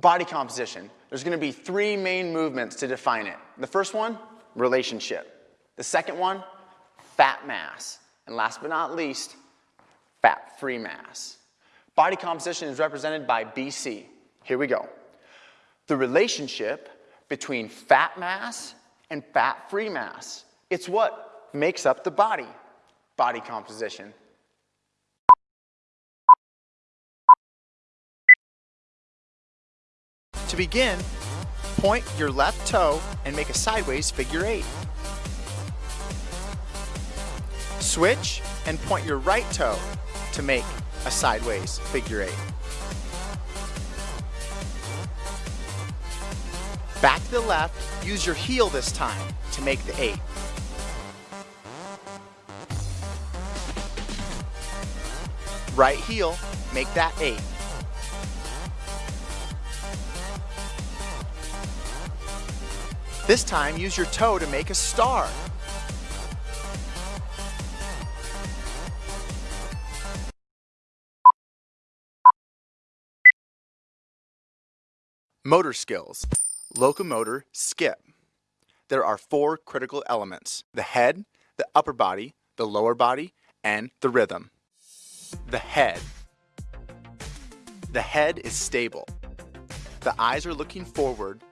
Body composition. There's gonna be three main movements to define it. The first one, relationship. The second one, fat mass. And last but not least, fat-free mass. Body composition is represented by BC. Here we go. The relationship between fat mass and fat-free mass. It's what makes up the body, body composition. To begin, point your left toe and make a sideways figure eight. Switch and point your right toe to make a sideways figure eight. Back to the left, use your heel this time to make the eight. Right heel, make that eight. This time, use your toe to make a star. Motor skills. Locomotor skip. There are four critical elements. The head, the upper body, the lower body, and the rhythm. The head. The head is stable. The eyes are looking forward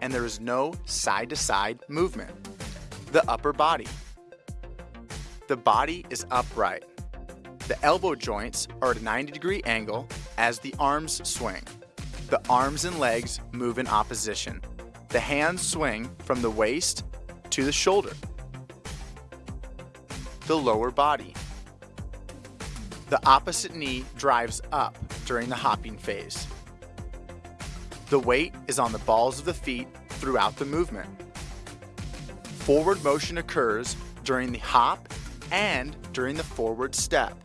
and there is no side-to-side -side movement. The upper body. The body is upright. The elbow joints are at a 90 degree angle as the arms swing. The arms and legs move in opposition. The hands swing from the waist to the shoulder. The lower body. The opposite knee drives up during the hopping phase. The weight is on the balls of the feet throughout the movement. Forward motion occurs during the hop and during the forward step.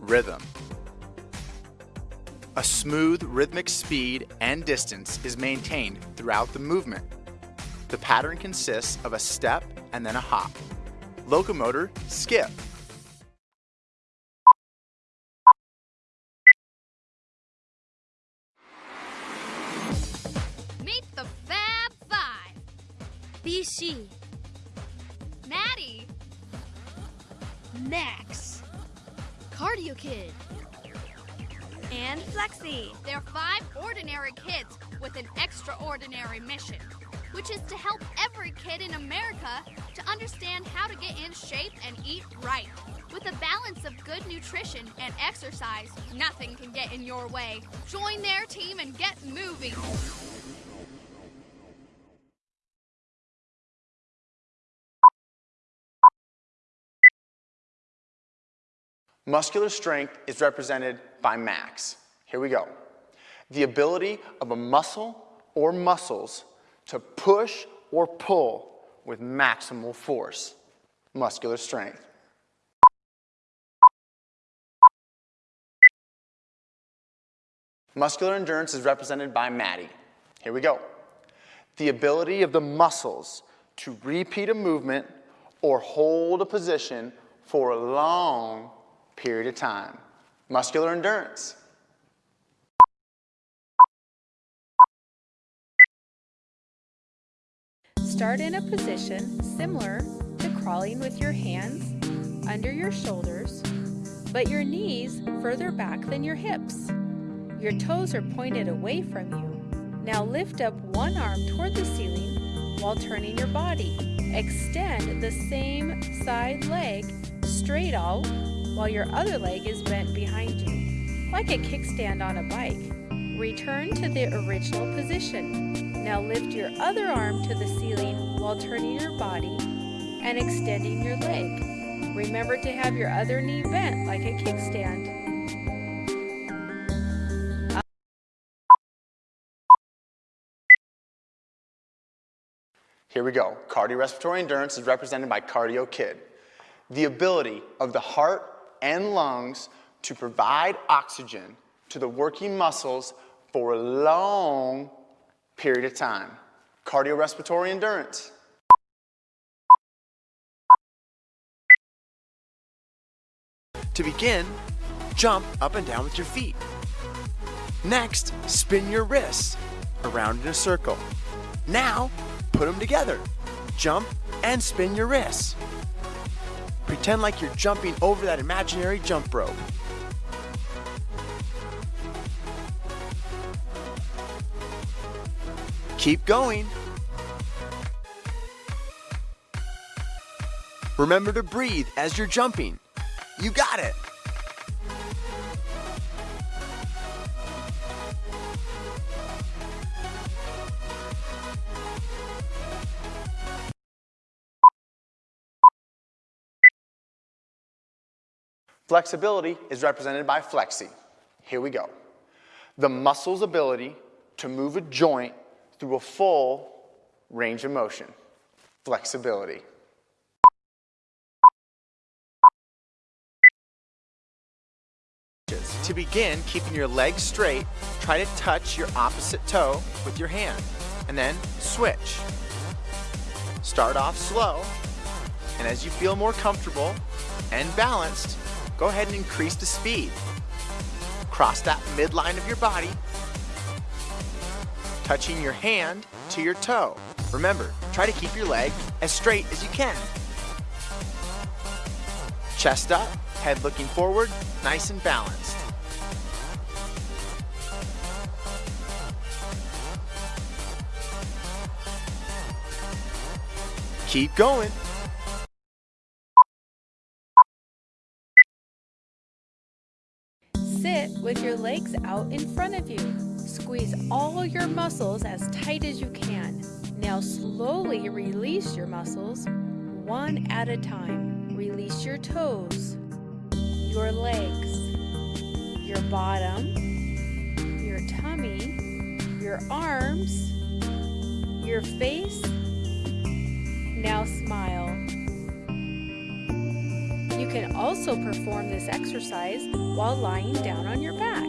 Rhythm. A smooth rhythmic speed and distance is maintained throughout the movement. The pattern consists of a step and then a hop. Locomotor skip. BC. Maddie. Max. Cardio Kid. And Flexi. They're five ordinary kids with an extraordinary mission, which is to help every kid in America to understand how to get in shape and eat right. With a balance of good nutrition and exercise, nothing can get in your way. Join their team and get moving. Muscular strength is represented by max. Here we go. The ability of a muscle or muscles to push or pull with maximal force. Muscular strength. Muscular endurance is represented by Maddie. Here we go. The ability of the muscles to repeat a movement or hold a position for a long period of time. Muscular endurance. Start in a position similar to crawling with your hands under your shoulders, but your knees further back than your hips. Your toes are pointed away from you. Now lift up one arm toward the ceiling while turning your body. Extend the same side leg straight out while your other leg is bent behind you, like a kickstand on a bike. Return to the original position. Now lift your other arm to the ceiling while turning your body and extending your leg. Remember to have your other knee bent like a kickstand. Here we go. Cardiorespiratory endurance is represented by Cardio Kid. The ability of the heart and lungs to provide oxygen to the working muscles for a long period of time. Cardiorespiratory endurance. To begin, jump up and down with your feet. Next, spin your wrists around in a circle. Now, put them together. Jump and spin your wrists. Pretend like you're jumping over that imaginary jump rope. Keep going. Remember to breathe as you're jumping. You got it. Flexibility is represented by flexi. Here we go. The muscle's ability to move a joint through a full range of motion. Flexibility. To begin keeping your legs straight, try to touch your opposite toe with your hand and then switch. Start off slow and as you feel more comfortable and balanced, go ahead and increase the speed. Cross that midline of your body, touching your hand to your toe. Remember, try to keep your leg as straight as you can. Chest up, head looking forward, nice and balanced. Keep going. With your legs out in front of you. Squeeze all your muscles as tight as you can. Now slowly release your muscles one at a time. Release your toes, your legs, your bottom, your tummy, your arms, your face. Now smile. You can also perform this exercise while lying down on your back.